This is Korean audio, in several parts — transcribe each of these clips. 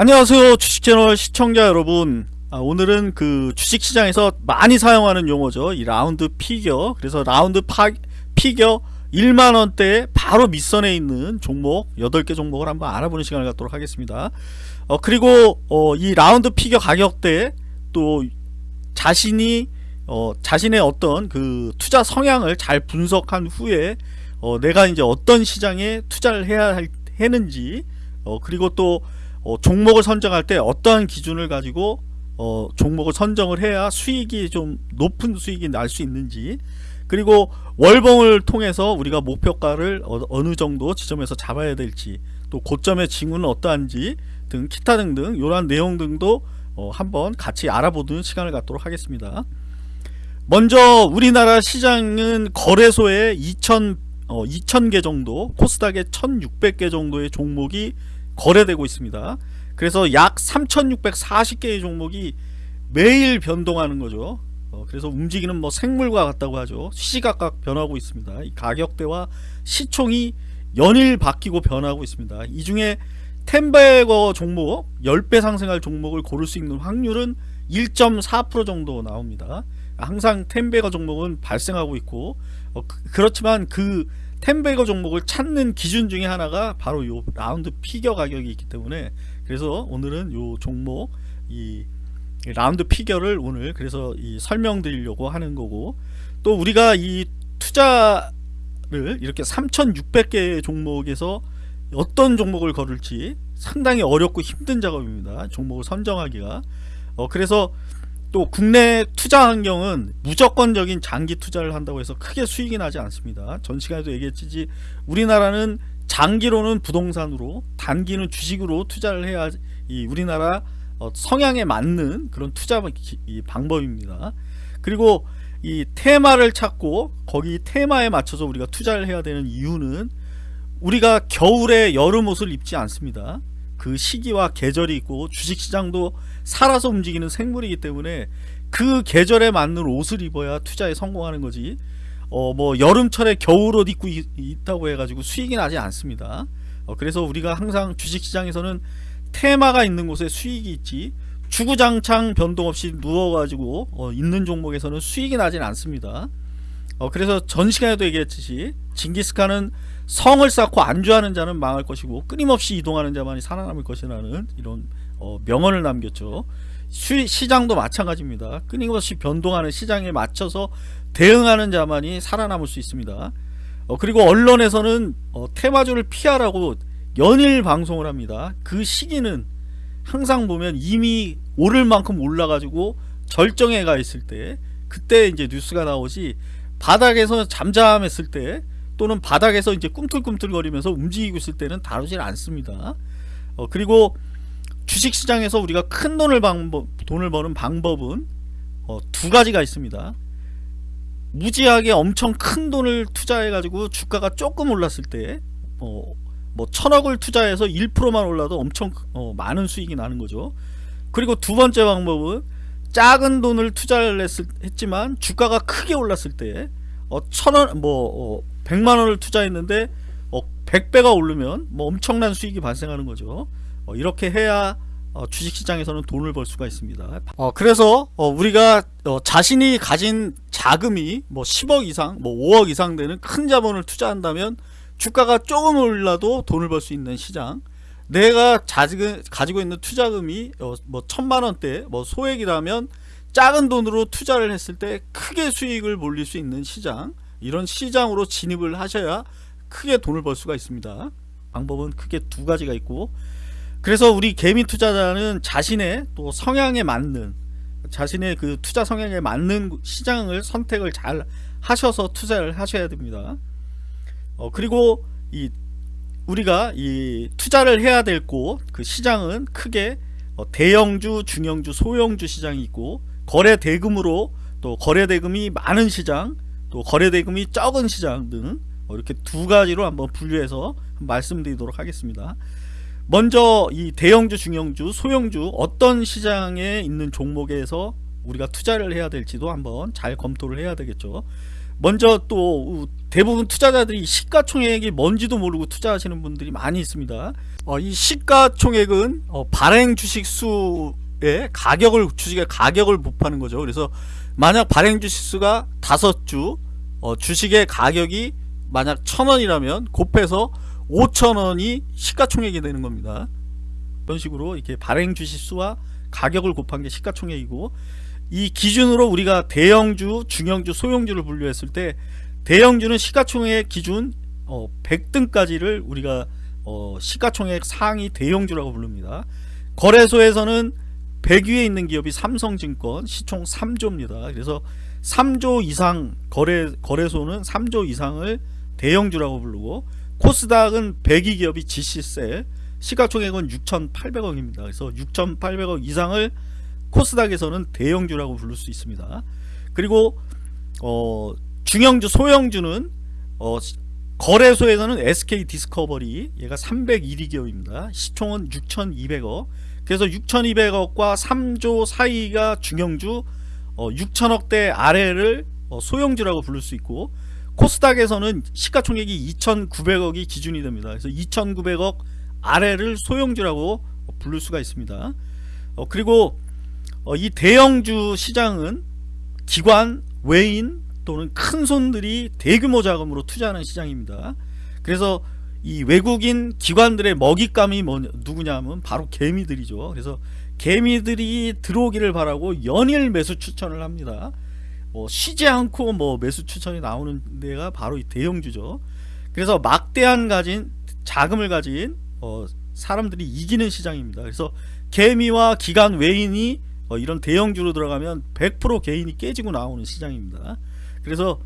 안녕하세요 주식채널 시청자 여러분. 아, 오늘은 그 주식시장에서 많이 사용하는 용어죠. 이 round figure. 그래서 라운드 파, figure 1만원대 바로 밑선에 있는 종목 8개 종목을 한번 알아보는 시간을 갖도록 하겠습니다. 어, 그리고 어, 이 round figure 가격대 또 자신이 어, 자신의 어떤 그 투자 성향을 잘 분석한 후에 어, 내가 이제 어떤 시장에 투자를 해야 할, 했는지 어, 그리고 또 어, 종목을 선정할 때 어떠한 기준을 가지고 어, 종목을 선정을 해야 수익이 좀 높은 수익이 날 수 있는지 그리고 월봉을 통해서 우리가 목표가를 어, 느 정도 지점에서 잡아야 될지 또 고점의 징후는 어떠한지 등 기타 등등 이러한 내용 등도 어, 한번 같이 알아보는 시간을 갖도록 하겠습니다. 먼저 우리나라 시장은 거래소에 2000, 어, 2000개 정도 코스닥에 1600개 정도의 종목이 거래되고 있습니다. 그래서 약 3640개의 종목이 매일 변동하는 거죠. 어, 그래서 움직이는 뭐 생물과 같다고 하죠. 시시각각 변하고 있습니다. 이 가격대와 시총이 연일 바뀌고 변하고 있습니다. 이 중에 텐베거 종목 10배 상승할 종목을 고를 수 있는 확률은 1.4% 정도 나옵니다. 항상 텐베거 종목은 발생하고 있고 어, 그, 그렇지만 그 텐베거 종목을 찾는 기준 중에 하나가 바로 요 라운드 피겨 가격이 있기 때문에 그래서 오늘은 요 종목 이 라운드 피겨를 오늘 그래서 이 설명드리려고 하는 거고 또 우리가 이 투자를 이렇게 3600개의 종목에서 어떤 종목을 걸을지 상당히 어렵고 힘든 작업입니다. 종목을 선정하기가. 어 그래서 또 국내 투자 환경은 무조건적인 장기 투자를 한다고 해서 크게 수익이 나지 않습니다. 전 시간에도 얘기했지 우리나라는 장기로는 부동산으로 단기는 주식으로 투자를 해야 이 우리나라 어, 성향에 맞는 그런 투자 방법입니다. 그리고 이 테마를 찾고 거기 테마에 맞춰서 우리가 투자를 해야 되는 이유는 우리가 겨울에 여름 옷을 입지 않습니다 그 시기와 계절이 있고 주식시장도 살아서 움직이는 생물이기 때문에 그 계절에 맞는 옷을 입어야 투자에 성공하는 거지. 어 뭐 여름철에 겨울옷 입고 있, 다고 해가지고 수익이 나지 않습니다. 어 그래서 우리가 항상 주식시장에서는 테마가 있는 곳에 수익이 있지 주구장창 변동 없이 누워가지고 어 있는 종목에서는 수익이 나진 않습니다 어 그래서 전 시간에도 얘기했듯이 징기스칸은 성을 쌓고 안주하는 자는 망할 것이고 끊임없이 이동하는 자만이 살아남을 것이라는 이런 어, 명언을 남겼죠. 시, 시장도 마찬가지입니다. 끊임없이 변동하는 시장에 맞춰서 대응하는 자만이 살아남을 수 있습니다. 어, 그리고 언론에서는 어, 테마주를 피하라고 연일 방송을 합니다. 그 시기는 항상 보면 이미 오를 만큼 올라가지고 절정에 가 있을 때 그때 이제 뉴스가 나오지 바닥에서 잠잠했을 때 또는 바닥에서 이제 꿈틀꿈틀거리면서 움직이고 있을 때는 다루질 않습니다. 어, 그리고 주식시장에서 우리가 큰 돈을 방법, 돈을 버는 방법은 어, 두 가지가 있습니다. 무지하게 엄청 큰 돈을 투자해 가지고 주가가 조금 올랐을 때 어, 뭐 천억을 투자해서 1%만 올라도 엄청 어, 많은 수익이 나는 거죠. 그리고 두 번째 방법은 작은 돈을 투자를 했을, 했지만 주가가 크게 올랐을 때 어, 천원 뭐 어, 100만원을 투자했는데 어, 100배가 오르면 뭐 엄청난 수익이 발생하는 거죠. 어, 이렇게 해야 어, 주식시장에서는 돈을 벌 수가 있습니다. 어, 그래서 어, 우리가 어, 자신이 가진 자금이 뭐 10억 이상 뭐 5억 이상 되는 큰 자본을 투자한다면 주가가 조금 올라도 돈을 벌 수 있는 시장 내가 자지금, 가지고 있는 투자금이 어, 뭐 천만 원대 뭐 소액이라면 작은 돈으로 투자를 했을 때 크게 수익을 몰릴 수 있는 시장 이런 시장으로 진입을 하셔야 크게 돈을 벌 수가 있습니다. 방법은 크게 두 가지가 있고 그래서 우리 개미 투자자는 자신의 또 성향에 맞는 자신의 그 투자 성향에 맞는 시장을 선택을 잘 하셔서 투자를 하셔야 됩니다. 어, 그리고 이 우리가 이 투자를 해야 될 곳 그 시장은 크게 어, 대형주 중형주 소형주 시장이 있고 거래 대금으로 또 거래 대금이 많은 시장 또 거래 대금이 적은 시장 등 이렇게 두 가지로 한번 분류해서 말씀드리도록 하겠습니다. 먼저 이 대형주 중형주 소형주 어떤 시장에 있는 종목에서 우리가 투자를 해야 될지도 한번 잘 검토를 해야 되겠죠 먼저 또 대부분 투자자들이 시가총액이 뭔지도 모르고 투자하시는 분들이 많이 있습니다 어, 이 시가총액은 어, 발행 주식 수의 가격을 주식의 가격을 곱하는 거죠. 그래서 만약 발행 주식 수가 다섯 주 어, 주식의 가격이 만약 천 원이라면 곱해서 5천 원이 시가총액이 되는 겁니다. 이런 식으로 이렇게 발행 주식 수와 가격을 곱한 게 시가총액이고 이 기준으로 우리가 대형주, 중형주, 소형주를 분류했을 때 대형주는 시가총액 기준 어, 100등까지를 우리가 어, 시가총액 상위 대형주라고 부릅니다. 거래소에서는 100위에 있는 기업이 삼성증권 시총 3조입니다. 그래서 3조 이상 거래 거래소는 3조 이상을 대형주라고 부르고 코스닥은 100위 기업이 GC셀 시가총액은 6,800억입니다. 그래서 6,800억 이상을 코스닥에서는 대형주라고 부를 수 있습니다. 그리고 어, 중형주, 소형주는 어, 거래소에서는 SK 디스커버리 얘가 301위 기업입니다. 시총은 6,200억. 그래서 6,200억과 3조 사이가 중형주, 어, 6천억대 아래를 어, 소형주라고 부를 수 있고 코스닥에서는 시가총액이 2,900억이 기준이 됩니다. 그래서 2,900억 아래를 소형주라고 부를 수가 있습니다. 어, 그리고 어, 이 대형주 시장은 기관, 외인 또는 큰 손들이 대규모 자금으로 투자하는 시장입니다. 그래서 이 외국인 기관들의 먹잇감이 뭐 누구냐면 바로 개미들이죠. 그래서 개미들이 들어오기를 바라고 연일 매수 추천을 합니다. 뭐 쉬지 않고 뭐 매수 추천이 나오는 데가 바로 이 대형주죠. 그래서 막대한 가진 자금을 가진 어, 사람들이 이기는 시장입니다. 그래서 개미와 기관 외인이 어, 이런 대형주로 들어가면 100% 개인이 깨지고 나오는 시장입니다. 그래서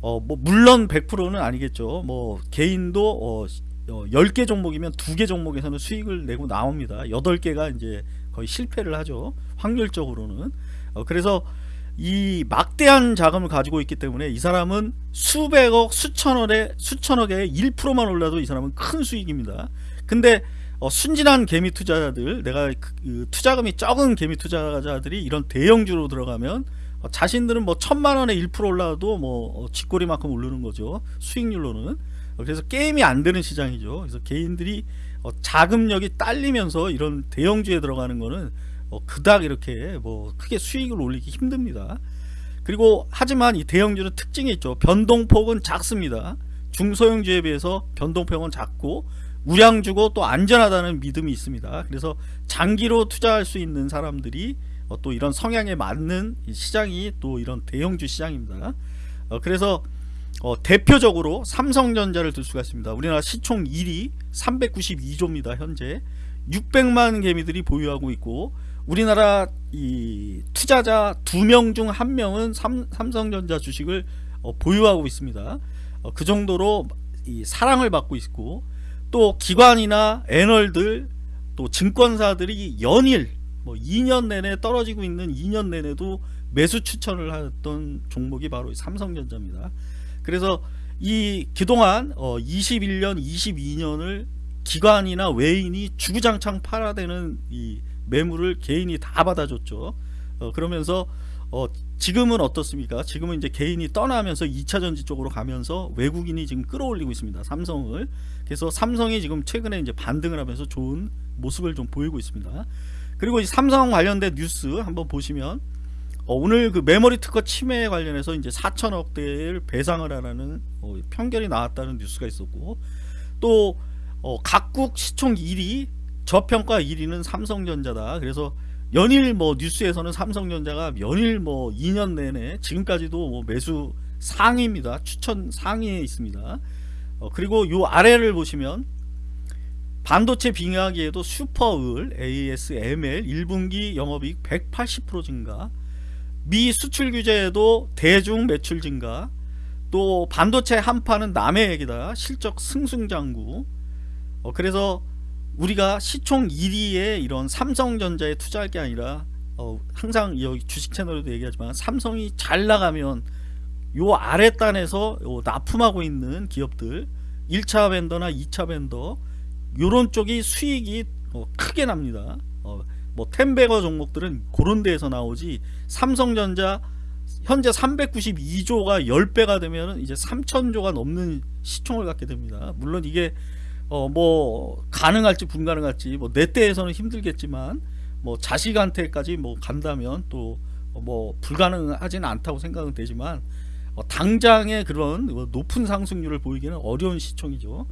어, 뭐 물론 100%는 아니겠죠. 뭐 개인도 어, 어 10개 종목이면 2개 종목에서는 수익을 내고 나옵니다. 8개가 이제 거의 실패를 하죠. 확률적으로는. 어, 그래서 이 막대한 자금을 가지고 있기 때문에 이 사람은 수백억, 수천억에 수천억에 1%만 올라도 이 사람은 큰 수익입니다. 근데 어, 순진한 개미 투자자들, 내가 그, 그 투자금이 적은 개미 투자자들이 이런 대형주로 들어가면 어, 자신들은 뭐 천만 원에 1% 올라도 뭐 어, 쥐꼬리만큼 오르는 거죠. 수익률로는. 어, 그래서 게임이 안 되는 시장이죠. 그래서 개인들이 어, 자금력이 딸리면서 이런 대형주에 들어가는 거는 어, 그닥 이렇게 뭐 크게 수익을 올리기 힘듭니다. 그리고 하지만 이 대형주는 특징이 있죠. 변동폭은 작습니다. 중소형주에 비해서 변동폭은 작고 우량주고 또 안전하다는 믿음이 있습니다. 그래서 장기로 투자할 수 있는 사람들이 어, 또 이런 성향에 맞는 시장이 또 이런 대형주 시장입니다. 어, 그래서 어, 대표적으로 삼성전자를 들 수가 있습니다. 우리나라 시총 1위 392조입니다. 현재 600만 개미들이 보유하고 있고 우리나라 이 투자자 두명중한 명은 삼, 삼성전자 주식을 어, 보유하고 있습니다. 어, 그 정도로 사랑을 받고 있고 또 기관이나 애널들 또 증권사들이 연일 뭐 2년 내내 떨어지고 있는 2년 내내도 매수 추천을 했던 종목이 바로 삼성전자입니다. 그래서 이 그동안 어 21년 22년을 기관이나 외인이 주구장창 팔아대는 이 매물을 개인이 다 받아줬죠. 어 그러면서 어 지금은 어떻습니까? 지금은 이제 개인이 떠나면서 2차 전지 쪽으로 가면서 외국인이 지금 끌어올리고 있습니다. 삼성을. 그래서 삼성이 지금 최근에 이제 반등을 하면서 좋은 모습을 좀 보이고 있습니다. 그리고 이 삼성 관련된 뉴스 한번 보시면 어, 오늘 그 메모리 특허 침해 관련해서 이제 4천억 대를 배상을 하라는 어, 편결이 나왔다는 뉴스가 있었고 또 어, 각국 시총 1위 저평가 1위는 삼성전자다. 그래서 연일 뭐 뉴스에서는 삼성전자가 연일 뭐 2년 내내 지금까지도 뭐 매수 상위입니다. 추천 상위에 있습니다. 어, 그리고 요 아래를 보시면 반도체 빙하기에도 슈퍼을 ASML 1분기 영업이익 180% 증가 미 수출 규제에도 대중 매출 증가 또 반도체 한파는 남의 얘기다 실적 승승장구 어, 그래서 우리가 시총 1위에 이런 삼성전자에 투자할 게 아니라 어, 항상 여기 주식 채널에도 얘기하지만 삼성이 잘 나가면 요 아래 단에서 요 납품하고 있는 기업들 1차 벤더나 2차 벤더 요런 쪽이 수익이 어, 크게 납니다. 어, 뭐 텐베거 종목들은 그런 데에서 나오지 삼성전자 현재 392조가 10배가 되면 이제 3000조가 넘는 시총을 갖게 됩니다. 물론 이게 어 뭐 가능할지 불가능할지 뭐 내 때에서는 힘들겠지만 뭐 자식한테까지 뭐 간다면 또 뭐 불가능하지는 않다고 생각은 되지만 어 당장의 그런 뭐 높은 상승률을 보이기는 어려운 시총이죠.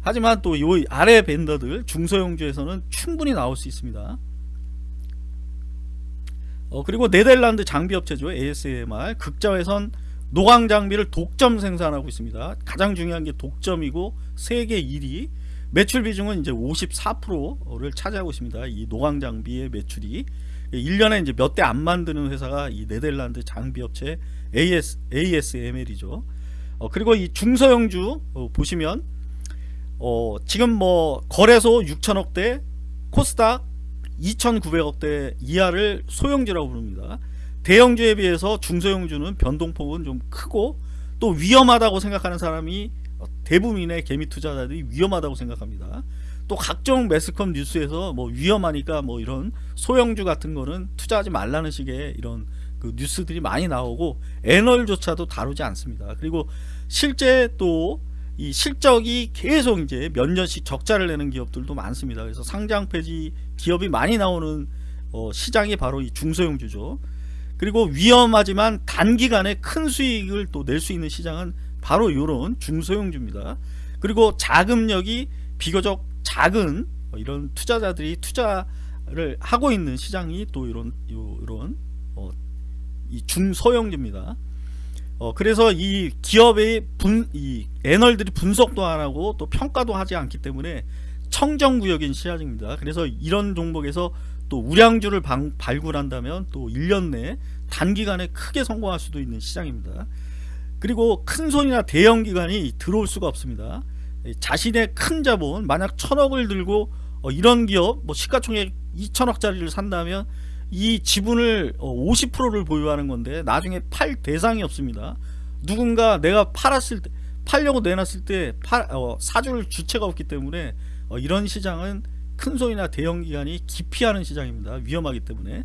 하지만 또요 아래 밴더들 중소형주에서는 충분히 나올 수 있습니다. 어 그리고 네덜란드 장비 업체죠 ASMR 극자회선 노광 장비를 독점 생산하고 있습니다. 가장 중요한 게 독점이고 세계 1위 매출 비중은 이제 54%를 차지하고 있습니다. 이 노광 장비의 매출이 1년에 이제 몇 대 안 만드는 회사가 이 네덜란드 장비 업체 AS, ASML이죠. 어, 그리고 이 중소형주 어, 보시면 어, 지금 뭐 거래소 6천억대 코스닥 2,900억대 이하를 소형주라고 부릅니다. 대형주에 비해서 중소형주는 변동폭은 좀 크고 또 위험하다고 생각하는 사람이 대부분의 개미 투자자들이 위험하다고 생각합니다. 또 각종 매스컴 뉴스에서 뭐 위험하니까 뭐 이런 소형주 같은 거는 투자하지 말라는 식의 이런 그 뉴스들이 많이 나오고 애널조차도 다루지 않습니다. 그리고 실제 또 이 실적이 계속 이제 몇 년씩 적자를 내는 기업들도 많습니다. 그래서 상장 폐지 기업이 많이 나오는 어 시장이 바로 이 중소형주죠. 그리고 위험하지만 단기간에 큰 수익을 또 낼 수 있는 시장은 바로 이런 중소형주입니다. 그리고 자금력이 비교적 작은 이런 투자자들이 투자를 하고 있는 시장이 또 이런 이런 어, 이 중소형주입니다. 어, 그래서 이 기업의 분, 이 애널들이 분석도 안 하고 또 평가도 하지 않기 때문에 청정구역인 시장입니다. 그래서 이런 종목에서 또 우량주를 방, 발굴한다면 또 1년 내 단기간에 크게 성공할 수도 있는 시장입니다. 그리고 큰 손이나 대형 기관이 들어올 수가 없습니다. 자신의 큰 자본 만약 천억을 들고 어, 이런 기업 뭐 시가총액 2천억짜리를 산다면 이 지분을 50%를 어, 보유하는 건데 나중에 팔 대상이 없습니다. 누군가 내가 팔았을 때 팔려고 내놨을 때 팔, 어, 사줄 주체가 없기 때문에 어, 이런 시장은 큰 손이나 대형 기관이 기피하는 시장입니다. 위험하기 때문에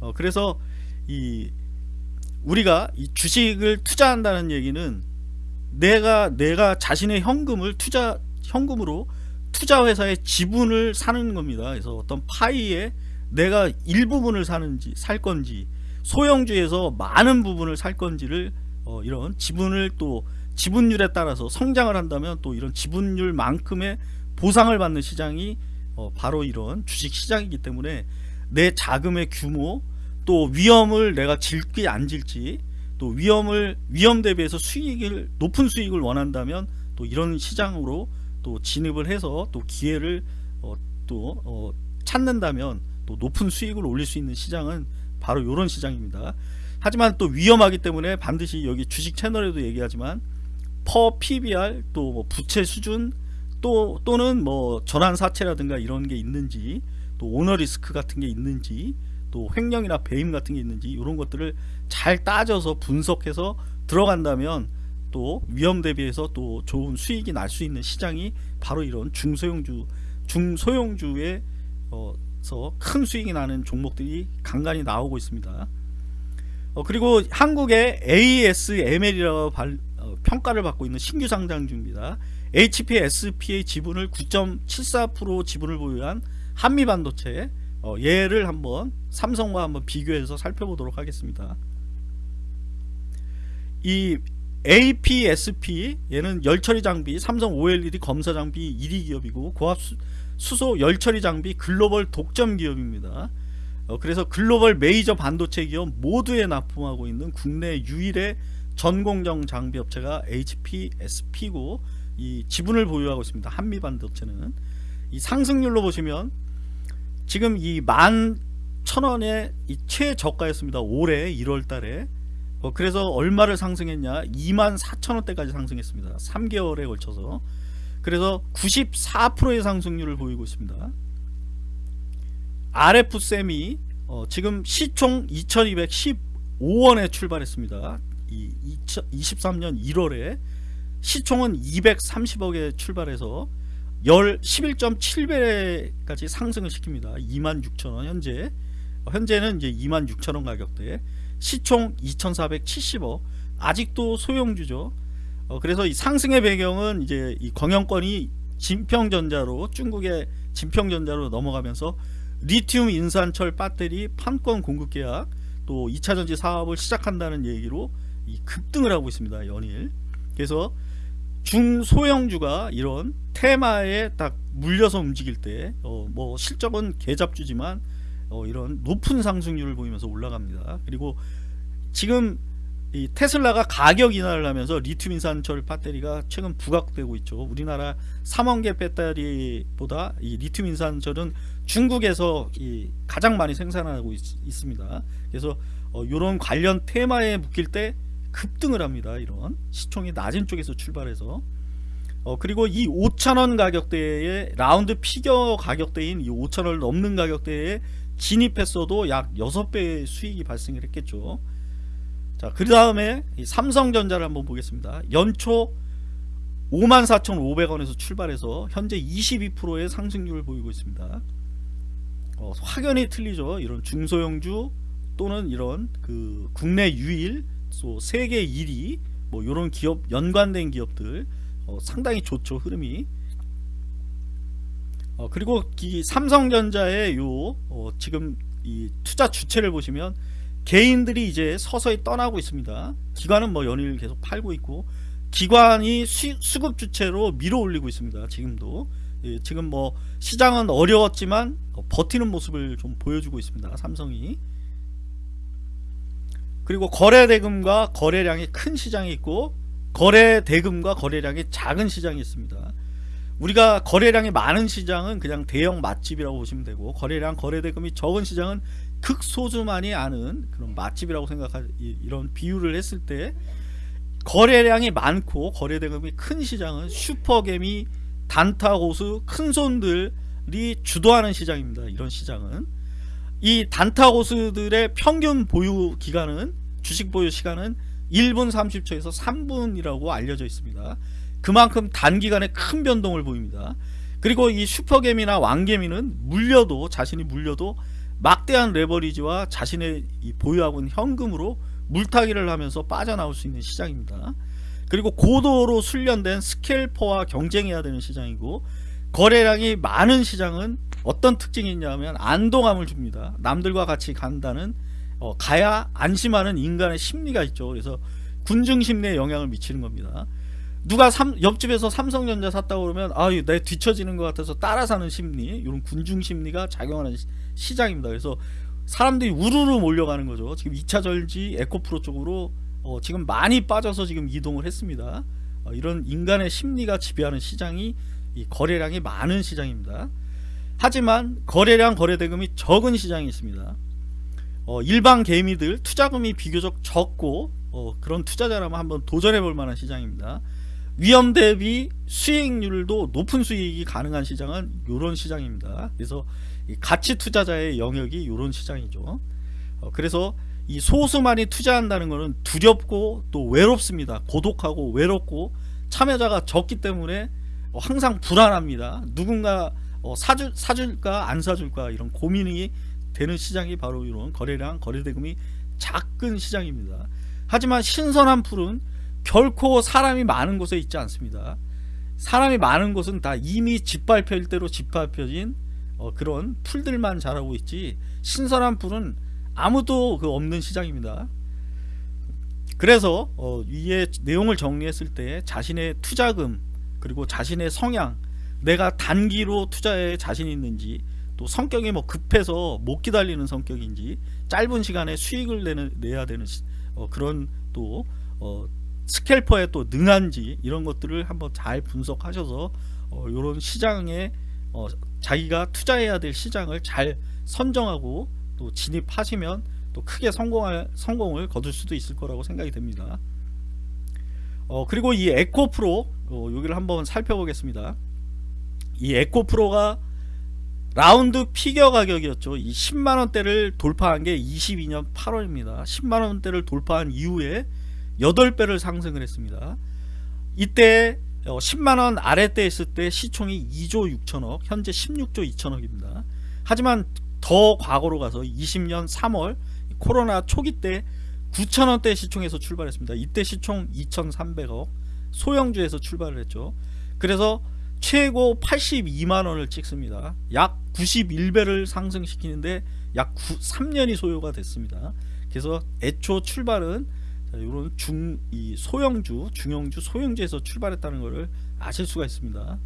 어, 그래서 이 우리가 이 주식을 투자한다는 얘기는 내가 내가 자신의 현금을 투자 현금으로 투자 회사의 지분을 사는 겁니다. 그래서 어떤 파이에 내가 일부분을 사는지 살 건지 소형주에서 많은 부분을 살 건지를 어, 이런 지분을 또 지분율에 따라서 성장을 한다면 또 이런 지분율만큼의 보상을 받는 시장이 어, 바로 이런 주식 시장이기 때문에 내 자금의 규모 또 위험을 내가 질지 안 질지 또 위험을 위험 대비해서 수익을 높은 수익을 원한다면 또 이런 시장으로 또 진입을 해서 또 기회를 어, 또 어, 찾는다면 또 높은 수익을 올릴 수 있는 시장은 바로 이런 시장입니다. 하지만 또 위험하기 때문에 반드시 여기 주식 채널에도 얘기하지만 퍼 PBR 또 뭐 부채 수준 또 또는 뭐 전환 사채라든가 이런 게 있는지 또 오너 리스크 같은 게 있는지 또 횡령이나 배임 같은 게 있는지 이런 것들을 잘 따져서 분석해서 들어간다면 또 위험 대비해서 또 좋은 수익이 날 수 있는 시장이 바로 이런 중소형주 중소형주에서 큰 수익이 나는 종목들이 간간히 나오고 있습니다. 어, 그리고 한국의 ASML이라고 발, 어, 평가를 받고 있는 신규 상장주입니다. HPSP의 지분을 9.74% 지분을 보유한 한미반도체 어, 얘를 한번 삼성과 한번 비교해서 살펴보도록 하겠습니다. 이 APSP 얘는 열처리 장비 삼성 OLED 검사 장비 1위 기업이고 고압 수소 열처리 장비 글로벌 독점 기업입니다. 어, 그래서 글로벌 메이저 반도체 기업 모두에 납품하고 있는 국내 유일의 전공정 장비 업체가 HPSP고 이 지분을 보유하고 있습니다. 한미 반도체는 이 상승률로 보시면 지금 이 만 천원의 이 최저가였습니다. 올해 1월 달에 어, 그래서 얼마를 상승했냐 2만 4천원대까지 상승했습니다. 3개월에 걸쳐서 그래서 94%의 상승률을 보이고 있습니다. RF셈이 어, 지금 시총 2215원에 출발했습니다. 이 23년 1월에 시총은 230억에 출발해서 11.7배까지 상승을 시킵니다. 26,000원 현재 현재는 이제 26,000원 가격대 시총 2,470억 아직도 소형주죠. 어, 그래서 이 상승의 배경은 이제 이 경영권이 진평전자로 중국의 진평전자로 넘어가면서 리튬 인산철 배터리 판권 공급 계약 또 2차 전지 사업을 시작한다는 얘기로 이 급등을 하고 있습니다. 연일. 그래서 중소형주가 이런 테마에 딱 물려서 움직일 때뭐 실적은 개잡주지만 어 이런 높은 상승률을 보이면서 올라갑니다. 그리고 지금 이 테슬라가 가격 인하를 하면서 리튬 인산철 배터리가 최근 부각되고 있죠. 우리나라 3원 개 배터리보다 이 리튬 인산철은 중국에서 이 가장 많이 생산하고 있, 습니다 그래서 어, 이런 관련 테마에 묶일 때 급등을 합니다. 이런 시총이 낮은 쪽에서 출발해서 어, 그리고 이 5천원 가격대에 라운드 피겨 가격대인 이 5천원을 넘는 가격대에 진입했어도 약 6배의 수익이 발생을 했겠죠. 자, 그 다음에 삼성전자를 한번 보겠습니다. 연초 54,500원에서 출발해서 현재 22%의 상승률을 보이고 있습니다. 어, 확연히 틀리죠. 이런 중소형주 또는 이런 그 국내 유일, 또 세계 1위 뭐 이런 기업 연관된 기업들 어, 상당히 좋죠 흐름이. 어, 그리고 이 삼성전자의 요 어, 지금 이 투자 주체를 보시면 개인들이 이제 서서히 떠나고 있습니다. 기관은 뭐 연일 계속 팔고 있고 기관이 수, 수급 주체로 밀어 올리고 있습니다. 지금도 예, 지금 뭐 시장은 어려웠지만 어, 버티는 모습을 좀 보여주고 있습니다. 삼성이 그리고 거래 대금과 거래량이 큰 시장이 있고 거래 대금과 거래량이 작은 시장이 있습니다. 우리가 거래량이 많은 시장은 그냥 대형 맛집이라고 보시면 되고 거래량 거래대금이 적은 시장은 극소수만이 아는 그런 맛집이라고 생각할 이런 비유를 했을 때 거래량이 많고 거래대금이 큰 시장은 슈퍼개미 단타고수 큰손들이 주도하는 시장입니다 이런 시장은 이 단타고수들의 평균 보유 기간은 주식 보유 시간은 1분 30초에서 3분이라고 알려져 있습니다. 그만큼 단기간에 큰 변동을 보입니다. 그리고 이 슈퍼개미나 왕개미는 물려도 자신이 물려도 막대한 레버리지와 자신의 보유하고 있는 현금으로 물타기를 하면서 빠져나올 수 있는 시장입니다. 그리고 고도로 훈련된 스켈퍼와 경쟁해야 되는 시장이고 거래량이 많은 시장은 어떤 특징이 있냐면 안동함을 줍니다. 남들과 같이 간다는 어, 가야 안심하는 인간의 심리가 있죠. 그래서 군중 심리에 영향을 미치는 겁니다. 누가 삼, 옆집에서 삼성전자 샀다고 그러면 아유 내 뒤처지는 것 같아서 따라 사는 심리 이런 군중 심리가 작용하는 시, 장입니다. 그래서 사람들이 우르르 몰려가는 거죠. 지금 2차 절지 에코프로 쪽으로 어, 지금 많이 빠져서 지금 이동을 했습니다. 어, 이런 인간의 심리가 지배하는 시장이 거래량이 많은 시장입니다. 하지만 거래량 거래대금이 적은 시장이 있습니다 어, 일반 개미들 투자금이 비교적 적고 어, 그런 투자자라면 한번 도전해 볼 만한 시장입니다 위험 대비 수익률도 높은 수익이 가능한 시장은 이런 시장입니다. 그래서 가치 투자자의 영역이 이런 시장이죠. 어, 그래서 이 소수만이 투자한다는 것은 두렵고 또 외롭습니다. 고독하고 외롭고 참여자가 적기 때문에 항상 불안합니다. 누군가 어, 사줄, 사줄까 안 사줄까 이런 고민이 되는 시장이 바로 이런 거래량 거래대금이 작은 시장입니다. 하지만 신선한 풀은 결코 사람이 많은 곳에 있지 않습니다 사람이 많은 곳은 다 이미 짓밟힐 대로 짓밟혀진 어, 그런 풀들만 자라고 있지 신선한 풀은 아무도 그 없는 시장입니다 그래서 어, 위에 내용을 정리했을 때 자신의 투자금 그리고 자신의 성향 내가 단기로 투자에 자신이 있는지 또 성격이 뭐 급해서 못 기다리는 성격인지 짧은 시간에 수익을 내는, 내야 되는 어, 그런 또 어, 스캘퍼에 또 능한지 이런 것들을 한번 잘 분석하셔서 어, 이런 시장에 어, 자기가 투자해야 될 시장을 잘 선정하고 또 진입하시면 또 크게 성공할, 성공을 거둘 수도 있을 거라고 생각이 됩니다. 어, 그리고 이 에코프로 어, 여기를 한번 살펴보겠습니다. 이 에코프로가 라운드 피겨 가격이었죠. 이 10만원대를 돌파한 게 22년 8월입니다. 10만원대를 돌파한 이후에 8배를 상승을 했습니다. 이때 10만원 어, 아래때 있을 때 시총이 2조 6천억 현재 16조 2천억입니다. 하지만 더 과거로 가서 20년 3월 코로나 초기 때 9천원대 시총에서 출발했습니다. 이때 시총 2,300억 소형주에서 출발을 했죠. 그래서 최고 82만 원을 찍습니다. 약 91배를 상승시키는데 약 9, 3년이 소요가 됐습니다. 그래서 애초 출발은 자, 이런 중 이 소형주, 중형주, 소형주에서 출발했다는 것을 아실 수가 있습니다.